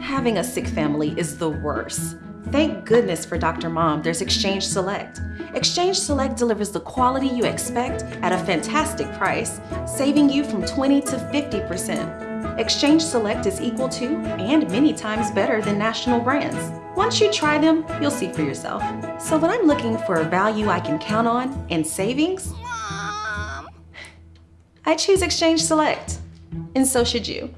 Having a sick family is the worst. Thank goodness for Dr. Mom, there's Exchange Select. Exchange Select delivers the quality you expect at a fantastic price, saving you from 20 to 50%. Exchange Select is equal to and many times better than national brands. Once you try them, you'll see for yourself. So when I'm looking for a value I can count on and savings, Mom. I choose Exchange Select. And so should you.